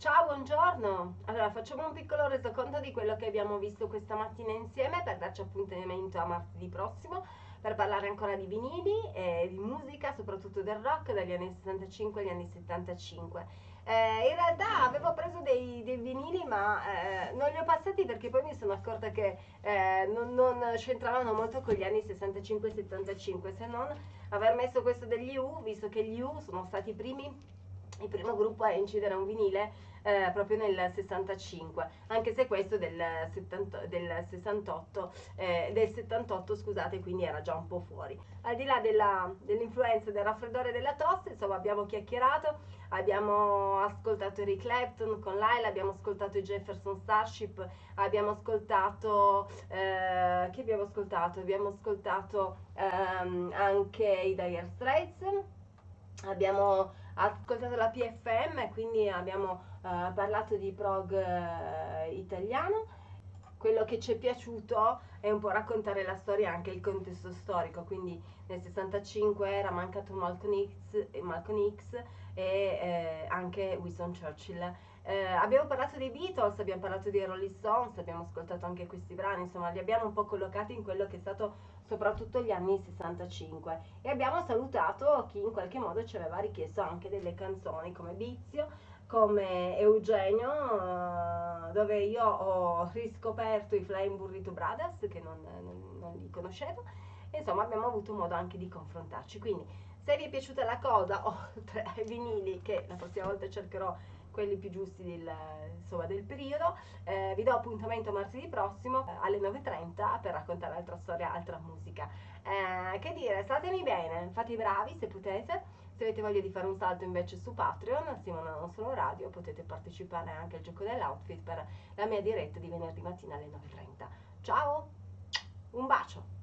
Ciao, buongiorno! Allora, facciamo un piccolo resoconto di quello che abbiamo visto questa mattina insieme per darci appuntamento a martedì prossimo per parlare ancora di vinili e di musica, soprattutto del rock dagli anni 65 agli anni 75. Eh, in realtà avevo preso dei, dei vinili ma eh, non li ho passati perché poi mi sono accorta che eh, non, non c'entravano molto con gli anni 65-75 se non aver messo questo degli U, visto che gli U sono stati i primi il primo gruppo a incidere un vinile eh, proprio nel 65, anche se questo del, 70, del 68, eh, del 78 scusate, quindi era già un po' fuori. Al di là della, dell'influenza del raffreddore della tosse, insomma abbiamo chiacchierato, abbiamo ascoltato Eric Clapton con Laila, abbiamo ascoltato i Jefferson Starship, abbiamo ascoltato, eh, che abbiamo ascoltato? Abbiamo ascoltato ehm, anche i Dire Straits, abbiamo ascoltato la PFM, quindi abbiamo uh, parlato di prog uh, italiano. Quello che ci è piaciuto è un po' raccontare la storia, anche il contesto storico, quindi nel 65 era mancato Malcolm X, Malcolm X e eh, anche Winston Churchill. Eh, abbiamo parlato dei Beatles, abbiamo parlato dei Rolling Stones, abbiamo ascoltato anche questi brani, insomma li abbiamo un po' collocati in quello che è stato soprattutto gli anni 65 e abbiamo salutato chi in qualche modo ci aveva richiesto anche delle canzoni come Vizio, come Eugenio, eh, dove io ho riscoperto i Flying Burrito Brothers che non, non, non li conoscevo e insomma abbiamo avuto modo anche di confrontarci. Quindi se vi è piaciuta la cosa, oltre ai vinili che la prossima volta cercherò quelli più giusti del, insomma, del periodo. Eh, vi do appuntamento martedì prossimo eh, alle 9.30 per raccontare altra storia, altra musica. Eh, che dire, statemi bene, fate i bravi se potete. Se avete voglia di fare un salto invece su Patreon, Simona Non Solo Radio, potete partecipare anche al gioco dell'outfit per la mia diretta di venerdì mattina alle 9.30. Ciao, un bacio!